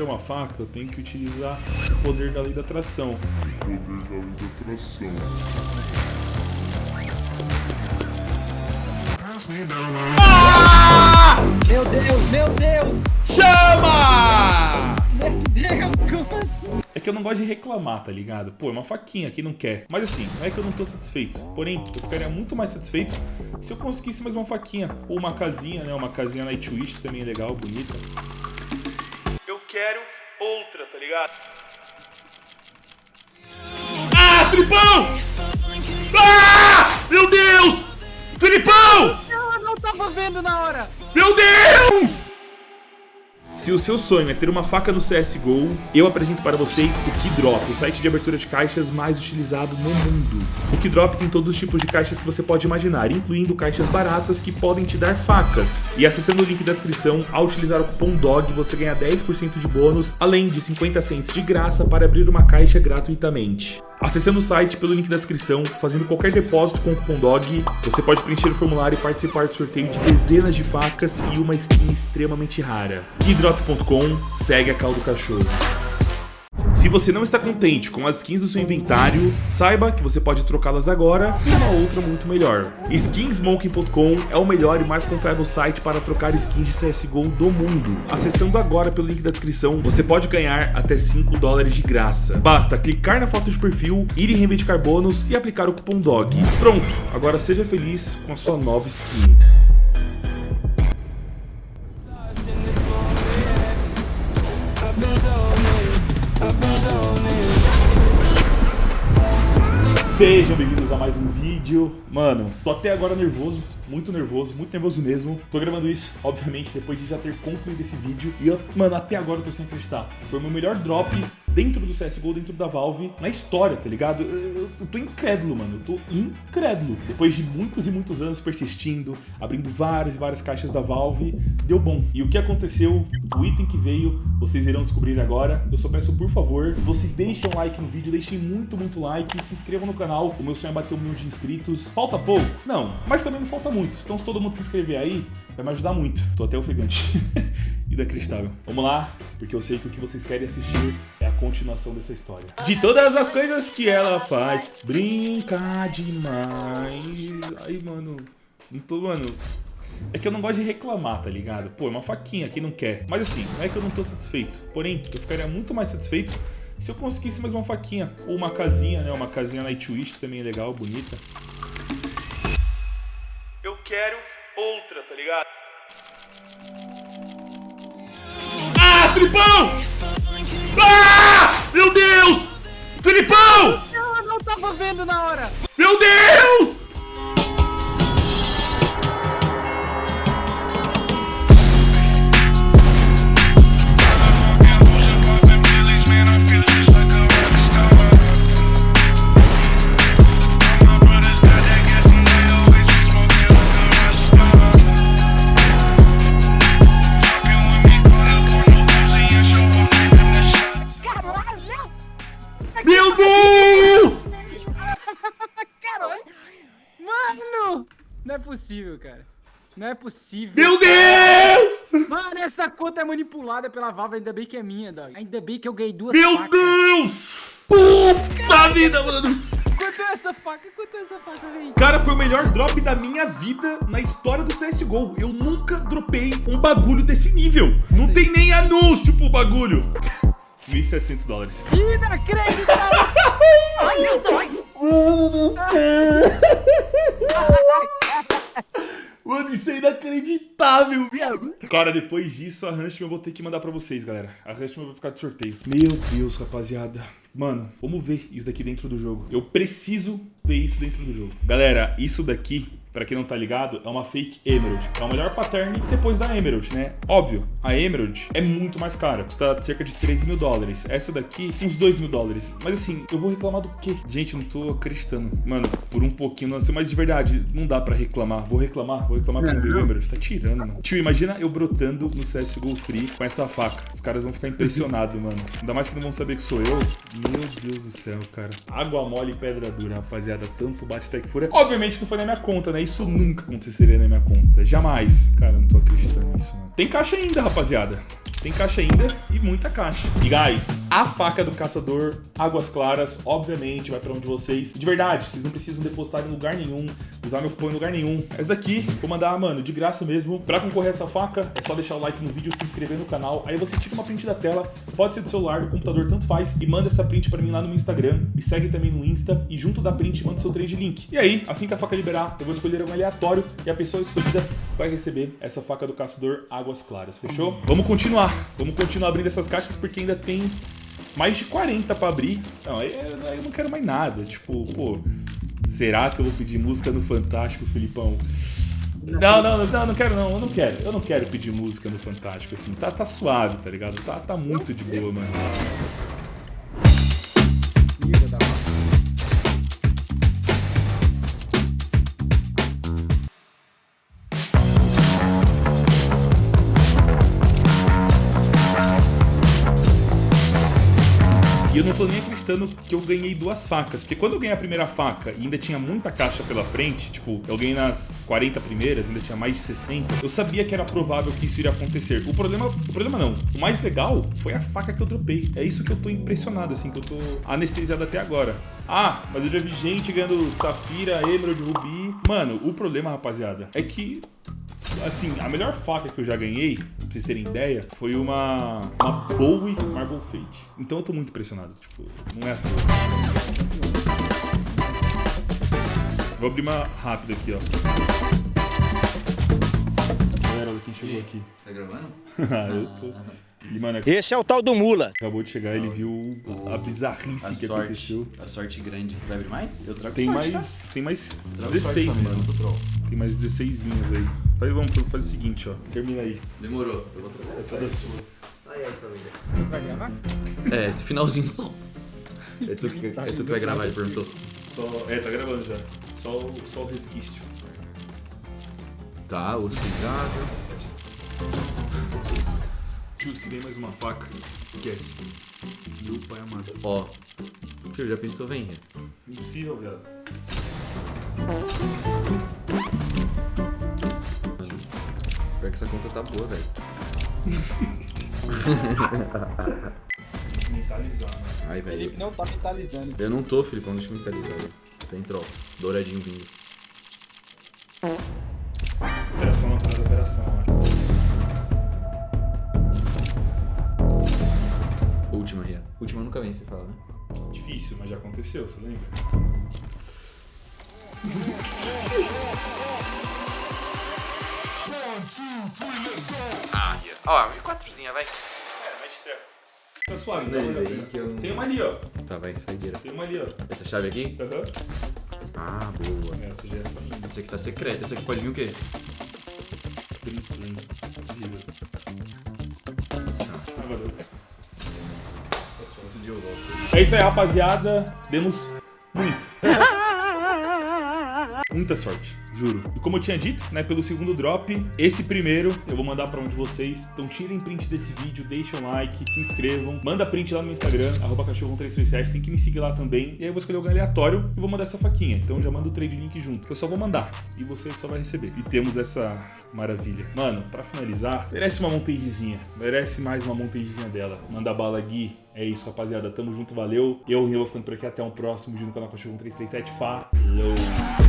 quero uma faca, eu tenho que utilizar o poder da lei da atração. O poder da lei da atração. Meu Deus, meu Deus! Chama! Meu Deus, como assim? É que eu não gosto de reclamar, tá ligado? Pô, é uma faquinha, quem não quer? Mas assim, não é que eu não tô satisfeito. Porém, eu ficaria muito mais satisfeito se eu conseguisse mais uma faquinha. Ou uma casinha, né? Uma casinha Nightwish também é legal, bonita. Eu quero outra, tá ligado? Ah, Filipão! Ah! Meu Deus! Filipão! Eu não tava vendo na hora! Meu Deus! Se o seu sonho é ter uma faca no CSGO, eu apresento para vocês o Keydrop, o site de abertura de caixas mais utilizado no mundo. O Keydrop tem todos os tipos de caixas que você pode imaginar, incluindo caixas baratas que podem te dar facas. E acessando o link da descrição, ao utilizar o cupom DOG, você ganha 10% de bônus, além de 50 cents de graça para abrir uma caixa gratuitamente. Acessando o site pelo link da descrição, fazendo qualquer depósito com o cupom DOG, você pode preencher o formulário e participar do sorteio de dezenas de facas e uma skin extremamente rara. Keydrop.com, segue a caldo do cachorro. Se você não está contente com as skins do seu inventário, saiba que você pode trocá-las agora por uma outra muito melhor. Skinsmoking.com é o melhor e mais confiável site para trocar skins de CSGO do mundo. Acessando agora pelo link da descrição, você pode ganhar até 5 dólares de graça. Basta clicar na foto de perfil, ir em reivindicar bônus e aplicar o cupom DOG. Pronto, agora seja feliz com a sua nova skin. Sejam bem-vindos a mais um vídeo. Mano, tô até agora nervoso, muito nervoso, muito nervoso mesmo. Tô gravando isso, obviamente, depois de já ter concluído esse vídeo. E eu, mano, até agora eu tô sem acreditar. Foi o meu melhor drop dentro do CSGO, dentro da Valve, na história, tá ligado? Eu, eu, eu tô incrédulo, mano. Eu tô incrédulo. Depois de muitos e muitos anos persistindo, abrindo várias e várias caixas da Valve, deu bom. E o que aconteceu, o item que veio, vocês irão descobrir agora. Eu só peço, por favor, vocês deixem um like no vídeo, deixem muito, muito like se inscrevam no canal. O meu sonho é bater um milhão de inscritos. Falta pouco? Não, mas também não falta muito. Então se todo mundo se inscrever aí, vai me ajudar muito. Tô até ofegante. Inacreditável. Vamos lá, porque eu sei que o que vocês querem assistir é a continuação dessa história. De todas as coisas que ela faz, brinca demais. Ai, mano, não tô, mano... É que eu não gosto de reclamar, tá ligado? Pô, é uma faquinha, quem não quer? Mas assim, não é que eu não tô satisfeito. Porém, eu ficaria muito mais satisfeito se eu conseguisse mais uma faquinha. Ou uma casinha, né? Uma casinha Nightwish também é legal, bonita. Eu quero outra, tá ligado? Ah, Filipão! Ah! Filipão! Eu não tava vendo na hora! Meu Deus! Possível, cara. Não é possível. Meu Deus! Mano, essa conta é manipulada pela Valve, ainda bem que é minha, dog. Ainda bem que eu ganhei duas Meu facas. Deus! Puta vida, mano! Quanto é essa faca? Quanto é essa faca, velho? Cara, foi o melhor drop da minha vida na história do CSGO. Eu nunca dropei um bagulho desse nível. Não tem nem anúncio pro bagulho. 1.700 dólares. Inacreditável! Ai, meu Deus! Mano, isso é inacreditável, viado. Cara, depois disso, a Hunchman eu vou ter que mandar pra vocês, galera. A Hunchman vai ficar de sorteio. Meu Deus, rapaziada. Mano, vamos ver isso daqui dentro do jogo. Eu preciso ver isso dentro do jogo. Galera, isso daqui, pra quem não tá ligado, é uma fake Emerald. É o melhor pattern depois da Emerald, né? Óbvio, a Emerald é muito mais cara. Custa cerca de 13 mil dólares. Essa daqui, uns 2 mil dólares. Mas assim, eu vou reclamar do quê? Gente, eu não tô acreditando. Mano, por um pouquinho, não sei, mas de verdade, não dá pra reclamar. Vou reclamar, vou reclamar porque não veio Emerald. Tá tirando, mano. Tio, imagina eu brotando no CSGO Free com essa faca. Os caras vão ficar impressionados, mano. Ainda mais que não vão saber que sou eu. Meu Deus do céu, cara. Água mole e pedra dura, rapaziada. Tanto bate até que fura. Obviamente não foi na minha conta, né? Isso nunca aconteceria na minha conta. Jamais. Cara, eu não tô acreditando nisso, mano. Tem caixa ainda, rapaziada. Tem caixa ainda e muita caixa. E guys, a faca do caçador Águas Claras, obviamente, vai pra um de vocês. De verdade, vocês não precisam depositar em lugar nenhum, usar meu cupom em lugar nenhum. Essa daqui, vou mandar, mano, de graça mesmo. Pra concorrer a essa faca, é só deixar o like no vídeo, se inscrever no canal. Aí você tira uma print da tela, pode ser do celular, do computador, tanto faz. E manda essa print pra mim lá no meu Instagram. Me segue também no Insta. E junto da print, manda seu trade link. E aí, assim que a faca liberar, eu vou escolher um aleatório e a pessoa escolhida vai receber essa faca do caçador Águas Claras, fechou? Vamos continuar. Vamos continuar abrindo essas caixas porque ainda tem mais de 40 pra abrir. Não, aí aí eu não quero mais nada. Tipo, pô, será que eu vou pedir música no Fantástico, Filipão? Não, não, não, não quero não, eu não quero. Eu não quero pedir música no Fantástico, assim. Tá, tá suave, tá ligado? Tá, tá muito de boa, mano. Eu não tô nem acreditando que eu ganhei duas facas. Porque quando eu ganhei a primeira faca e ainda tinha muita caixa pela frente, tipo, eu ganhei nas 40 primeiras, ainda tinha mais de 60, eu sabia que era provável que isso iria acontecer. O problema, o problema não. O mais legal foi a faca que eu dropei. É isso que eu tô impressionado, assim, que eu tô anestesiado até agora. Ah, mas eu já vi gente ganhando Safira, Emerald, Rubi. Mano, o problema, rapaziada, é que Assim, a melhor faca que eu já ganhei, pra vocês terem ideia, foi uma, uma Bowie Marble Fate. Então eu tô muito impressionado, tipo, não é à toa. Vou abrir uma rápida aqui, ó. Galera, olha quem chegou aqui. Tá gravando? Ah, eu tô. E, mano, Esse é o tal do Mula. acabou de chegar, ele viu a bizarrice A que sorte. aconteceu. A sorte grande. Vai abrir mais? Eu trago Tem sorte, mais, tem mais Tá? Trago 16, sorte também, mano. Tem mais 16 aí. Faz, vamos fazer o seguinte, ó. Termina aí. Demorou. Eu vou trazer a Toda sua. Vai gravar? É, esse finalzinho só. É tu que, Tá é tu que vai gravar, ele perguntou. Só, é, tá gravando já. Só, o- só o resquício. Tá, osso pisado. Tio, se vem mais uma faca, esquece. Meu pai amado. Ó. Tio, já pensou, vem? Impossível, viado. Pior que essa conta tá boa, velho. Mentalizar, né? Ai, velho. Felipe não tá mentalizando. Eu não tô, Filipão, deixa eu me mentalizar. velho. Tem troll. Douradinho vindo. Operação atrás da operação, ó. Última, Ria. Última nunca vem, você fala, né? Difícil, mas já aconteceu, você lembra? Ah, Ria. Ó, quatrozinha, vai. É, mais treco. Tá suave, né? Tem uma ali, ó. Tá, vai, saideira. Tem uma ali, ó. Essa chave aqui? Aham. Ah, boa. Essa já é essa minha. Essa aqui tá secreta. Essa aqui pode vir o quê? Princeton. Horrível. Ah, valeu. É isso aí, rapaziada. Demos muito. Muita sorte, juro. E como eu tinha dito, né, pelo segundo drop, esse primeiro eu vou mandar pra um de vocês. Então tirem print desse vídeo, deixem um like, se inscrevam, manda print lá no meu Instagram, arroba cachorro1337, tem que me seguir lá também. E aí eu vou escolher alguém aleatório e vou mandar essa faquinha. Então já manda o trade link junto, que eu só vou mandar. E você só vai receber. E temos essa maravilha. Mano, pra finalizar, merece uma montagezinha. Merece mais uma montagezinha dela. Manda bala, Gui. É isso, rapaziada. Tamo junto, valeu. Eu, Rio, vou ficando por aqui. Até um próximo vídeo no canal Cachorro 1337. Falou!